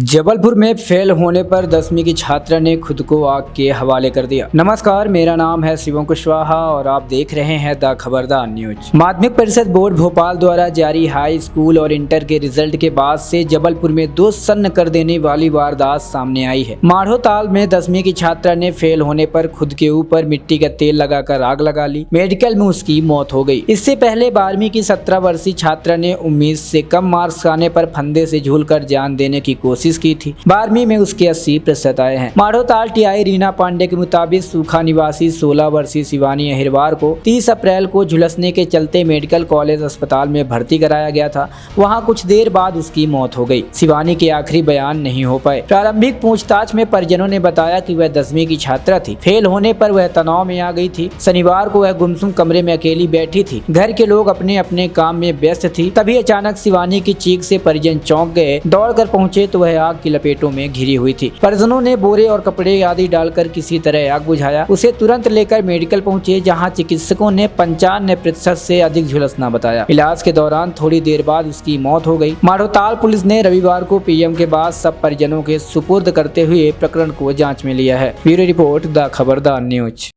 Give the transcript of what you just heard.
जबलपुर में फेल होने पर दसवीं की छात्रा ने खुद को आग के हवाले कर दिया। नमस्कार, मेरा नाम है शिवम कुशवाहा और आप देख रहे हैं द खबरदार न्यूज़। माध्यमिक परिषद बोर्ड भोपाल द्वारा जारी हाई स्कूल और इंटर के रिज़ल्ट के बाद से जबलपुर में दो सन्न कर देने वाली वारदात सामने आई है। माढ़ोताल में दसवीं की छात्रा ने फेल होने पर खुद के ऊपर मिट्टी का तेल लगाकर आग लगा ली। मेडिकल में उसकी मौत हो गई। इससे पहले बारहवीं की सत्रह वर्षीय छात्रा ने उम्मीद से कम मार्क्स आने पर फंदे से झूलकर जान देने की कोशिश की थी। बारहवीं में उसके अस्सी प्रतिशत आए हैं। माढ़ोताल टीआई रीना पांडे के मुताबिक सूखा निवासी 16 वर्षीय शिवानी अहिरवार को 30 अप्रैल को झुलसने के चलते मेडिकल कॉलेज अस्पताल में भर्ती कराया गया था। वहाँ कुछ देर बाद उसकी मौत हो गई शिवानी के आखिरी बयान नहीं हो पाए। प्रारंभिक पूछताछ में परिजनों ने बताया की वह दसवीं की छात्रा थी। फेल होने पर वह तनाव में आ गई थी। शनिवार को वह गुमसुम कमरे में अकेली बैठी थी। घर के लोग अपने अपने काम में व्यस्त थी। तभी अचानक शिवानी की चीख से परिजन चौंक गए। दौड़कर पहुँचे तो वह आग की लपेटों में घिरी हुई थी। परिजनों ने बोरे और कपड़े आदि डालकर किसी तरह आग बुझाया। उसे तुरंत लेकर मेडिकल पहुँचे, जहाँ चिकित्सकों ने पंचानवे प्रतिशत से अधिक झुलसना बताया। इलाज के दौरान थोड़ी देर बाद उसकी मौत हो गई। मारोताल पुलिस ने रविवार को पीएम के बाद सब परिजनों के सुपुर्द करते हुए प्रकरण को जाँच में लिया है। Bureau report, the Khabardar news.